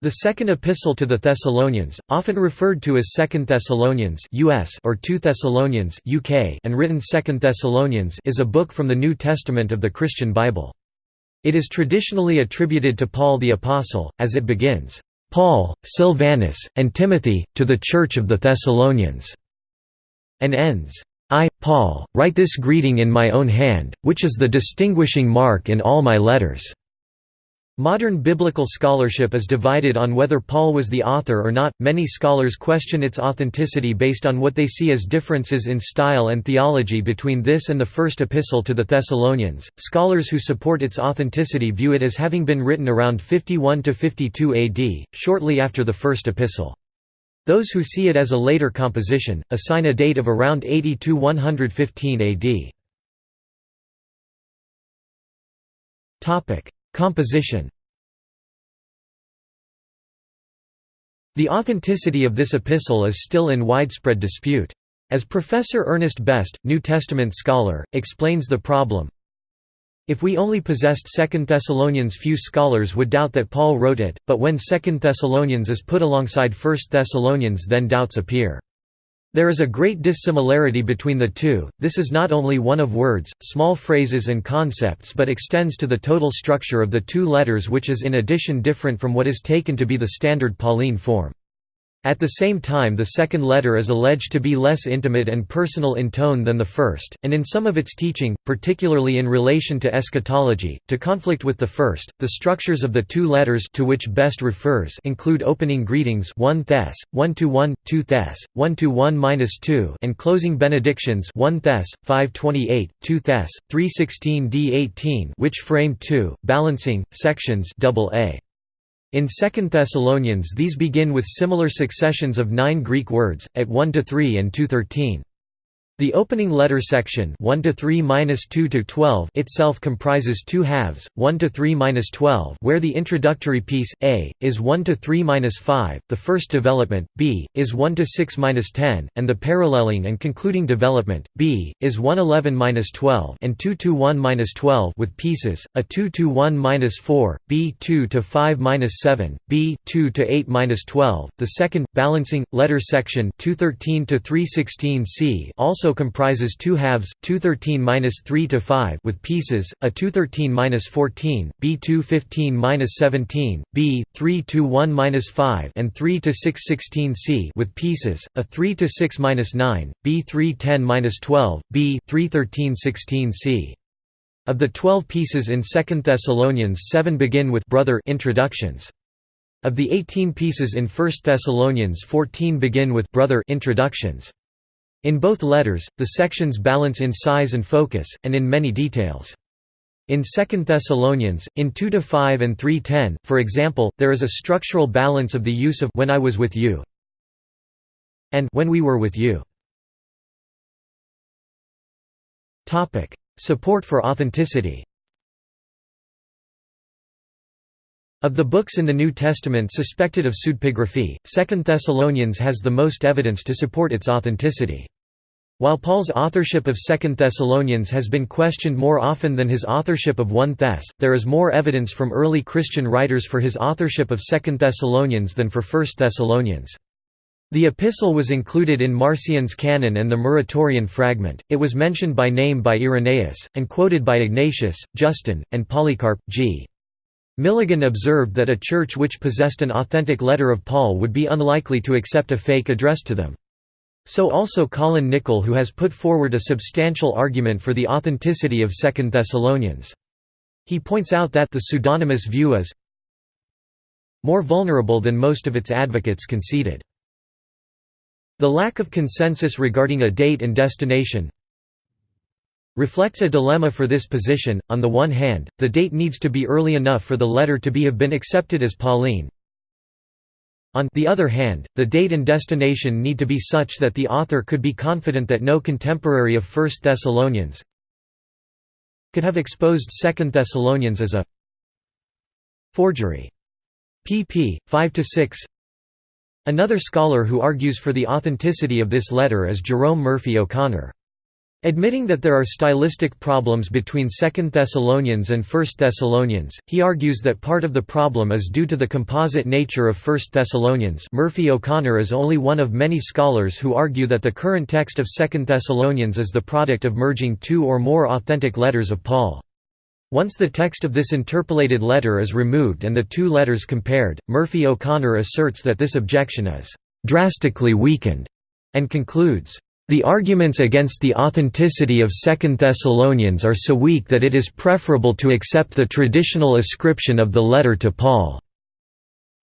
The Second Epistle to the Thessalonians, often referred to as Second Thessalonians (US) or Two Thessalonians (UK) and written Second Thessalonians, is a book from the New Testament of the Christian Bible. It is traditionally attributed to Paul the Apostle, as it begins, "Paul, Silvanus, and Timothy, to the Church of the Thessalonians", and ends, "I, Paul, write this greeting in my own hand, which is the distinguishing mark in all my letters." Modern biblical scholarship is divided on whether Paul was the author or not. Many scholars question its authenticity based on what they see as differences in style and theology between this and the first epistle to the Thessalonians. Scholars who support its authenticity view it as having been written around 51 to 52 AD, shortly after the first epistle. Those who see it as a later composition assign a date of around 80 to 115 AD. Topic: Composition The authenticity of this epistle is still in widespread dispute. As Professor Ernest Best, New Testament scholar, explains the problem, if we only possessed 2 Thessalonians few scholars would doubt that Paul wrote it, but when 2 Thessalonians is put alongside 1 Thessalonians then doubts appear. There is a great dissimilarity between the two, this is not only one of words, small phrases and concepts but extends to the total structure of the two letters which is in addition different from what is taken to be the standard Pauline form. At the same time the second letter is alleged to be less intimate and personal in tone than the first, and in some of its teaching, particularly in relation to eschatology, to conflict with the first. The structures of the two letters to which Best refers include opening greetings 1 Thess, 1 to 1, 2 Thess, 1 to 1-2 and closing benedictions 1 Thess, 528, 2 Thess, 316 D18 which frame 2, balancing, sections AA. In 2 Thessalonians these begin with similar successions of nine Greek words, at 1–3 and 2–13. The opening letter section 1 to 3-2 to 12 itself comprises two halves, 1 to 3-12 where the introductory piece A is 1 to 3-5, the first development B is 1 to 6-10, and the paralleling and concluding development B is 1-11-12 and 2 to 1-12 with pieces, a 2 to 1-4, B 2 to 5-7, B 2 to 8-12. The second balancing letter section 213 to 316 C also also comprises two halves, 213-3 to 5 with pieces, a 213-14, B 215-17, B 3 to 1-5 and 3 to 616 C with pieces, a 3 to 6-9, B 310-12, B 313-16 C. Of the 12 pieces in 2 Thessalonians 7 begin with brother introductions. Of the 18 pieces in 1 Thessalonians 14 begin with brother introductions. In both letters, the sections balance in size and focus, and in many details. In 2 Thessalonians, in 2–5 and 3–10, for example, there is a structural balance of the use of «when I was with you» and «when we were with you». Support for authenticity Of the books in the New Testament suspected of pseudepigraphy, Second Thessalonians has the most evidence to support its authenticity. While Paul's authorship of Second Thessalonians has been questioned more often than his authorship of 1 Thess, there is more evidence from early Christian writers for his authorship of Second Thessalonians than for First Thessalonians. The epistle was included in Marcion's canon and the Muratorian fragment, it was mentioned by name by Irenaeus, and quoted by Ignatius, Justin, and Polycarp, g. Milligan observed that a church which possessed an authentic letter of Paul would be unlikely to accept a fake addressed to them. So also Colin Nicholl who has put forward a substantial argument for the authenticity of Second Thessalonians. He points out that the pseudonymous view is more vulnerable than most of its advocates conceded. The lack of consensus regarding a date and destination reflects a dilemma for this position. On the one hand, the date needs to be early enough for the letter to be have been accepted as Pauline. On the other hand, the date and destination need to be such that the author could be confident that no contemporary of 1 Thessalonians could have exposed 2 Thessalonians as a forgery. pp. 5–6 Another scholar who argues for the authenticity of this letter is Jerome Murphy O'Connor. Admitting that there are stylistic problems between 2 Thessalonians and 1 Thessalonians, he argues that part of the problem is due to the composite nature of 1 Thessalonians Murphy O'Connor is only one of many scholars who argue that the current text of 2 Thessalonians is the product of merging two or more authentic letters of Paul. Once the text of this interpolated letter is removed and the two letters compared, Murphy O'Connor asserts that this objection is «drastically weakened» and concludes, the arguments against the authenticity of Second Thessalonians are so weak that it is preferable to accept the traditional ascription of the letter to Paul.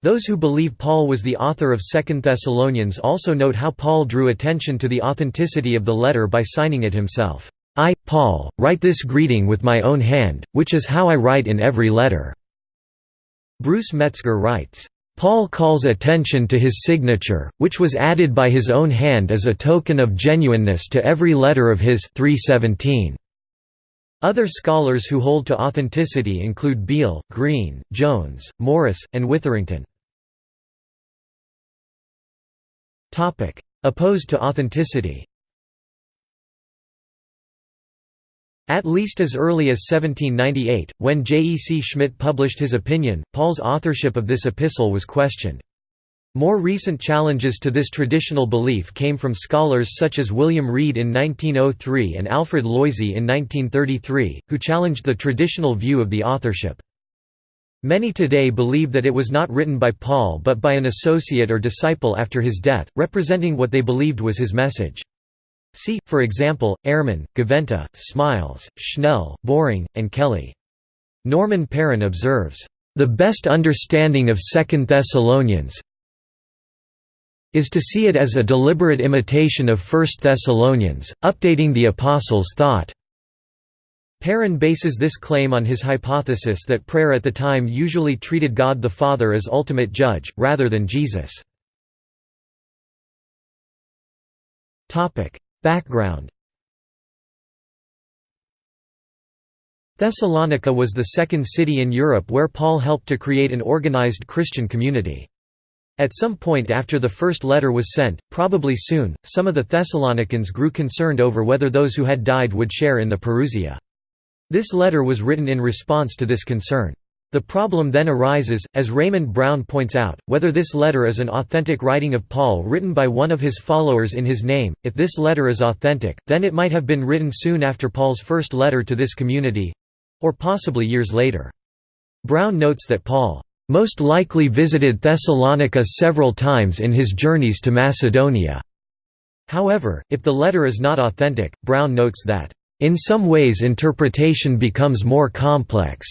Those who believe Paul was the author of Second Thessalonians also note how Paul drew attention to the authenticity of the letter by signing it himself. I, Paul, write this greeting with my own hand, which is how I write in every letter." Bruce Metzger writes, Paul calls attention to his signature, which was added by his own hand as a token of genuineness to every letter of his 317. Other scholars who hold to authenticity include Beale, Green, Jones, Morris, and Witherington. Opposed to authenticity At least as early as 1798, when J. E. C. Schmidt published his opinion, Paul's authorship of this epistle was questioned. More recent challenges to this traditional belief came from scholars such as William Wrede in 1903 and Alfred Loisy in 1933, who challenged the traditional view of the authorship. Many today believe that it was not written by Paul but by an associate or disciple after his death, representing what they believed was his message. See, for example, Ehrman, Gaventa, Smiles, Schnell, Boring, and Kelly. Norman Perrin observes, "...the best understanding of Second Thessalonians is to see it as a deliberate imitation of First Thessalonians, updating the Apostles' thought." Perrin bases this claim on his hypothesis that prayer at the time usually treated God the Father as ultimate judge, rather than Jesus. Background Thessalonica was the second city in Europe where Paul helped to create an organized Christian community. At some point after the first letter was sent, probably soon, some of the Thessalonians grew concerned over whether those who had died would share in the parousia. This letter was written in response to this concern. The problem then arises, as Raymond Brown points out, whether this letter is an authentic writing of Paul written by one of his followers in his name. If this letter is authentic, then it might have been written soon after Paul's first letter to this community or possibly years later. Brown notes that Paul most likely visited Thessalonica several times in his journeys to Macedonia. However, if the letter is not authentic, Brown notes that, "...in some ways interpretation becomes more complex."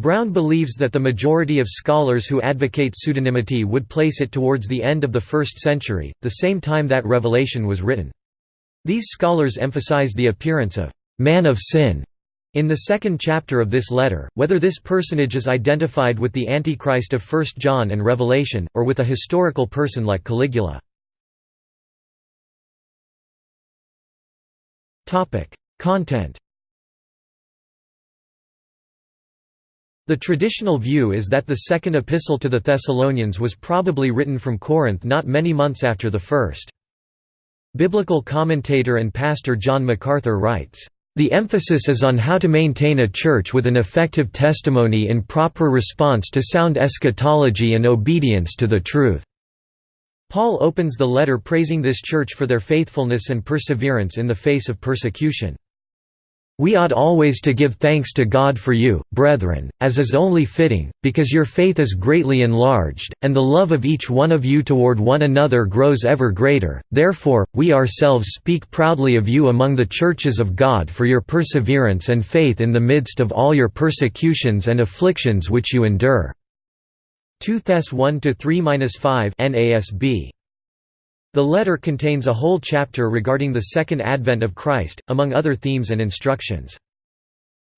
Brown believes that the majority of scholars who advocate pseudonymity would place it towards the end of the 1st century, the same time that Revelation was written. These scholars emphasize the appearance of «man of sin» in the second chapter of this letter, whether this personage is identified with the Antichrist of 1 John and Revelation, or with a historical person like Caligula. Content The traditional view is that the second epistle to the Thessalonians was probably written from Corinth not many months after the first. Biblical commentator and pastor John MacArthur writes, "...the emphasis is on how to maintain a church with an effective testimony in proper response to sound eschatology and obedience to the truth." Paul opens the letter praising this church for their faithfulness and perseverance in the face of persecution. We ought always to give thanks to God for you, brethren, as is only fitting, because your faith is greatly enlarged, and the love of each one of you toward one another grows ever greater. Therefore, we ourselves speak proudly of you among the churches of God for your perseverance and faith in the midst of all your persecutions and afflictions which you endure. 2 Thess 1-3-5 NASB the letter contains a whole chapter regarding the second advent of Christ, among other themes and instructions.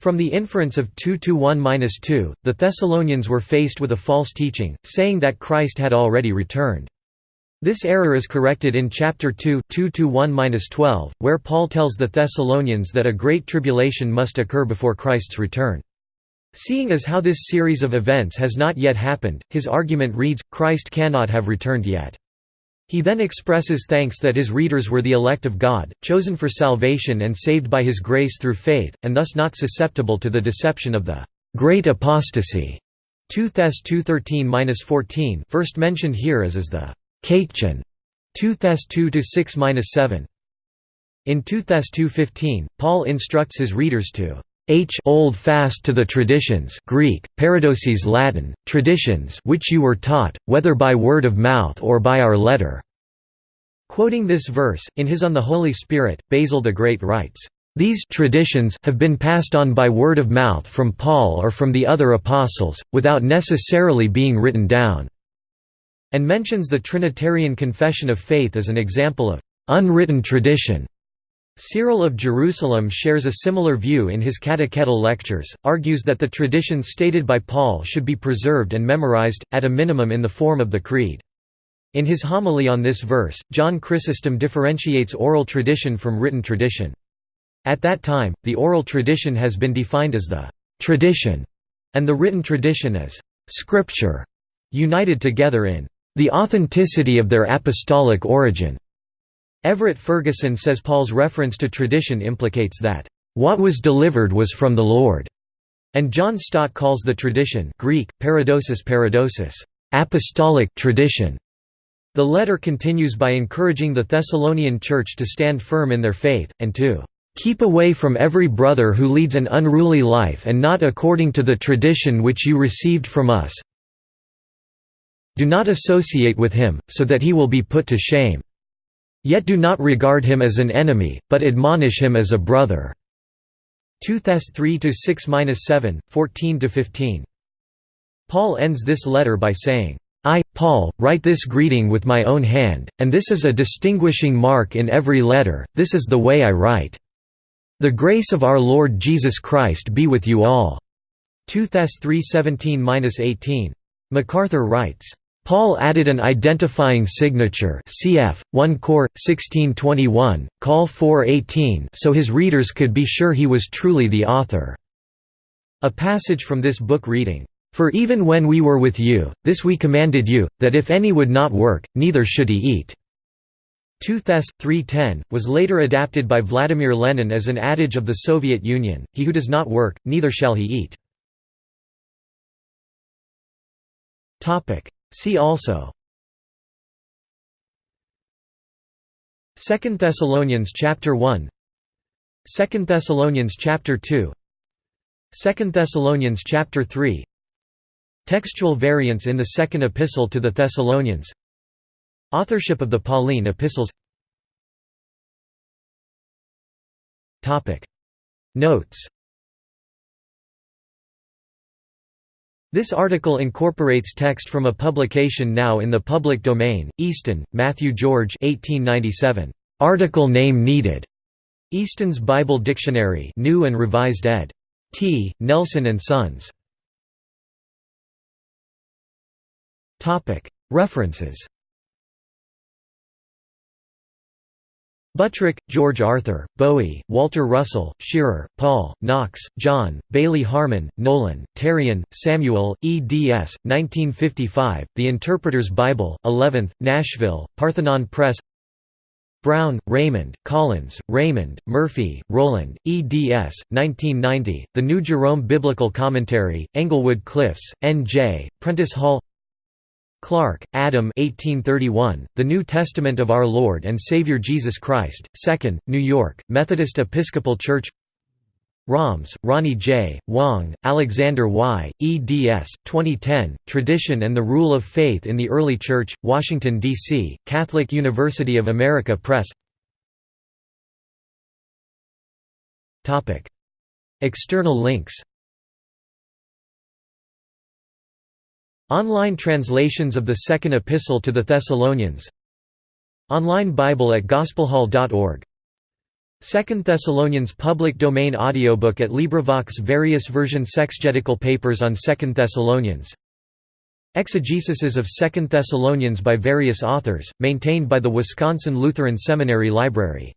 From the inference of 2–1–2, the Thessalonians were faced with a false teaching, saying that Christ had already returned. This error is corrected in chapter 2 2–1–12, where Paul tells the Thessalonians that a great tribulation must occur before Christ's return. Seeing as how this series of events has not yet happened, his argument reads, Christ cannot have returned yet. He then expresses thanks that his readers were the elect of God, chosen for salvation and saved by his grace through faith, and thus not susceptible to the deception of the great apostasy. 2 Thess 2.13-14 first mentioned here as is the Katechon. 2 Thess 2-6-7 In 2 Thess 2.15, Paul instructs his readers to h hold fast to the traditions Greek, paradoseis Latin, traditions which you were taught, whether by word of mouth or by our letter." Quoting this verse, in his On the Holy Spirit, Basil the Great writes, "...these traditions have been passed on by word of mouth from Paul or from the other apostles, without necessarily being written down," and mentions the Trinitarian Confession of Faith as an example of "...unwritten tradition." Cyril of Jerusalem shares a similar view in his Catechetical Lectures, argues that the traditions stated by Paul should be preserved and memorized, at a minimum in the form of the Creed. In his homily on this verse, John Chrysostom differentiates oral tradition from written tradition. At that time, the oral tradition has been defined as the «tradition» and the written tradition as «scripture», united together in «the authenticity of their apostolic origin». Everett Ferguson says Paul's reference to tradition implicates that, "...what was delivered was from the Lord." And John Stott calls the tradition Greek, paradosis paradosis, apostolic tradition. The letter continues by encouraging the Thessalonian church to stand firm in their faith, and to "...keep away from every brother who leads an unruly life and not according to the tradition which you received from us do not associate with him, so that he will be put to shame." Yet do not regard him as an enemy, but admonish him as a brother." 2 Thess 3–6–7, 14–15. Paul ends this letter by saying, I, Paul, write this greeting with my own hand, and this is a distinguishing mark in every letter, this is the way I write. The grace of our Lord Jesus Christ be with you all." 2 Thess 3:17–18. MacArthur writes, Paul added an identifying signature cf. 1 Cor. 1621, Col 418 so his readers could be sure he was truly the author. A passage from this book reading, "...for even when we were with you, this we commanded you, that if any would not work, neither should he eat." 2 Thess. 3.10, was later adapted by Vladimir Lenin as an adage of the Soviet Union, he who does not work, neither shall he eat. See also. Second Thessalonians chapter 1 Second Thessalonians chapter 2 Second Thessalonians chapter 3 Textual variants in the Second Epistle to the Thessalonians. Authorship of the Pauline epistles. Notes This article incorporates text from a publication now in the public domain, Easton, Matthew George 1897. Article name needed. Easton's Bible Dictionary New and Revised ed. T. Nelson and Sons. References Buttrick, George Arthur, Bowie, Walter Russell, Shearer, Paul, Knox, John, Bailey Harmon, Nolan, Terrien, Samuel, eds. 1955, The Interpreter's Bible, 11th, Nashville, Parthenon Press Brown, Raymond, Collins, Raymond, Murphy, Roland, eds. 1990, The New Jerome Biblical Commentary, Englewood Cliffs, N.J., Prentice Hall Clarke, Adam 1831, The New Testament of Our Lord and Savior Jesus Christ, 2nd, New York, Methodist Episcopal Church Rombs, Ronnie J., Hwang, Alexander Y., eds. 2010, Tradition and the Rule of Faith in the Early Church, Washington, D.C., Catholic University of America Press External links Online translations of the Second Epistle to the Thessalonians. Online Bible at gospelhall.org Second Thessalonians public domain audiobook at LibriVox various version Exegetical papers on Second Thessalonians. Exegesis of Second Thessalonians by various authors, maintained by the Wisconsin Lutheran Seminary Library